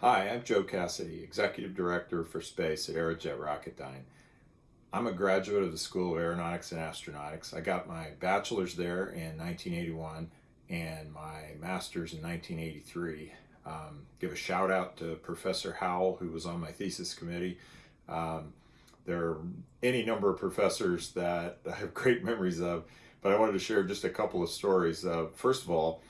Hi, I'm Joe Cassidy, Executive Director for Space at Aerojet Rocketdyne. I'm a graduate of the School of Aeronautics and Astronautics. I got my bachelor's there in 1981 and my master's in 1983. Um, give a shout out to Professor Howell, who was on my thesis committee. Um, there are any number of professors that I have great memories of, but I wanted to share just a couple of stories. Uh, first of all,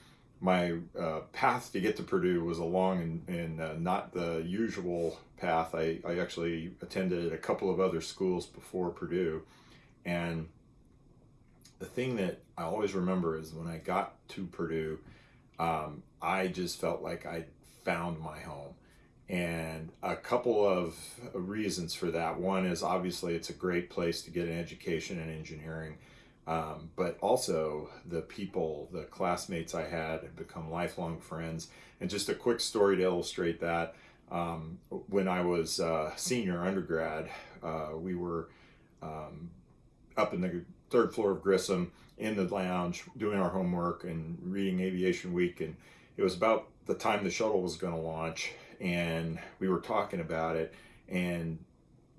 my uh, path to get to Purdue was a long and, and uh, not the usual path. I, I actually attended a couple of other schools before Purdue. And the thing that I always remember is when I got to Purdue, um, I just felt like I found my home. And a couple of reasons for that. One is obviously it's a great place to get an education in engineering. Um, but also the people, the classmates I had have become lifelong friends. And just a quick story to illustrate that. Um, when I was uh, senior undergrad, uh, we were um, up in the third floor of Grissom in the lounge doing our homework and reading Aviation Week. And it was about the time the shuttle was going to launch. And we were talking about it and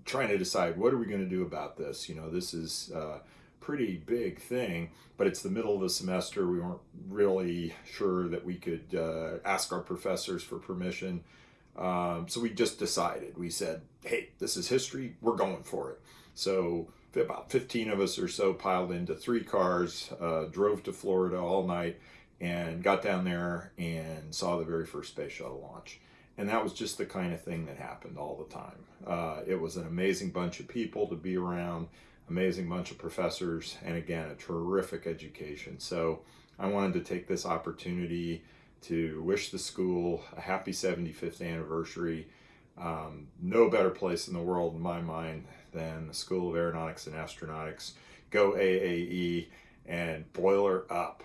trying to decide what are we going to do about this. You know, this is. Uh, pretty big thing, but it's the middle of the semester. We weren't really sure that we could uh, ask our professors for permission. Um, so we just decided, we said, hey, this is history, we're going for it. So about 15 of us or so piled into three cars, uh, drove to Florida all night, and got down there and saw the very first space shuttle launch. And that was just the kind of thing that happened all the time. Uh, it was an amazing bunch of people to be around amazing bunch of professors, and again, a terrific education. So I wanted to take this opportunity to wish the school a happy 75th anniversary. Um, no better place in the world, in my mind, than the School of Aeronautics and Astronautics. Go AAE and boiler up.